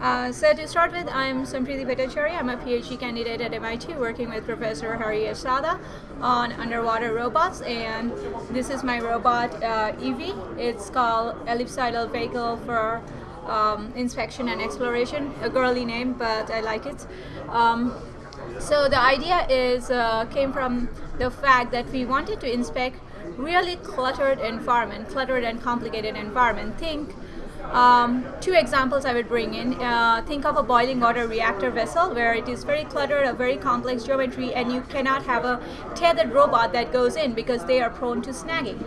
Uh, so to start with, I'm Sampriti Bhattacharya. I'm a PhD candidate at MIT working with Professor Harry Asada on underwater robots and this is my robot uh, Evie. It's called Ellipsoidal Vehicle for um, Inspection and Exploration. A girly name but I like it. Um, so the idea is uh, came from the fact that we wanted to inspect really cluttered environment, cluttered and complicated environment. Think um, two examples I would bring in. Uh, think of a boiling water reactor vessel where it is very cluttered, a very complex geometry, and you cannot have a tethered robot that goes in because they are prone to snagging.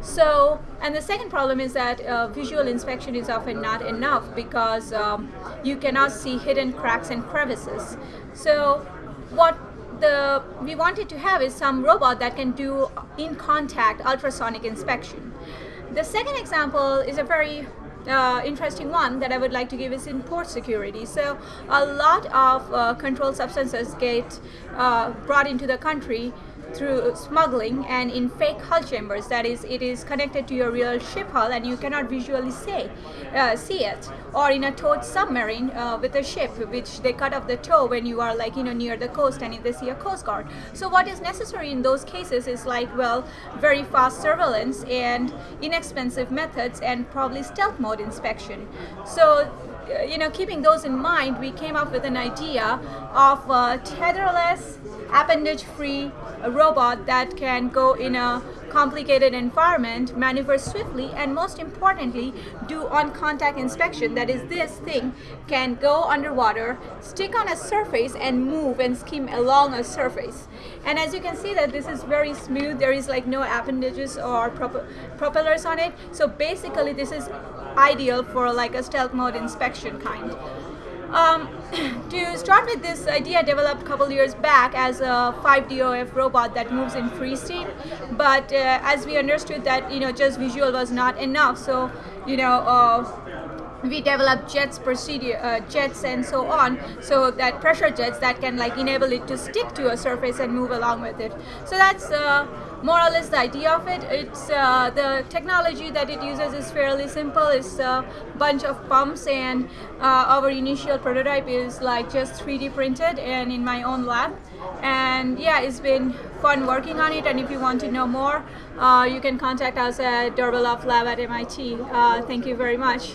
So, and the second problem is that uh, visual inspection is often not enough because um, you cannot see hidden cracks and crevices. So, what the we wanted to have is some robot that can do in contact ultrasonic inspection. The second example is a very uh, interesting one that I would like to give is in port security. So a lot of uh, controlled substances get uh, brought into the country through smuggling and in fake hull chambers. That is it is connected to your real ship hull and you cannot visually say uh, see it. Or in a towed submarine uh, with a ship which they cut off the tow when you are like you know near the coast and if they see a coast guard. So what is necessary in those cases is like well very fast surveillance and inexpensive methods and probably stealth mode inspection. So you know, keeping those in mind, we came up with an idea of a tetherless, appendage-free robot that can go in a complicated environment, maneuver swiftly, and most importantly, do on-contact inspection. That is, this thing can go underwater, stick on a surface, and move and skim along a surface. And as you can see that this is very smooth, there is like no appendages or prop propellers on it. So basically, this is ideal for like a stealth mode inspection kind. Um, to start with this idea developed a couple years back as a 5DOF robot that moves in freestyle but uh, as we understood that you know just visual was not enough. So you know uh, we develop jets procedure uh, jets and so on. So that pressure jets that can like enable it to stick to a surface and move along with it. So that's uh, more or less the idea of it. It's uh, the technology that it uses is fairly simple. It's a bunch of pumps and uh, our initial prototype is like just 3d printed and in my own lab. And yeah it's been fun working on it. And if you want to know more uh, you can contact us at d'Arbeloff Lab at MIT uh, thank you very much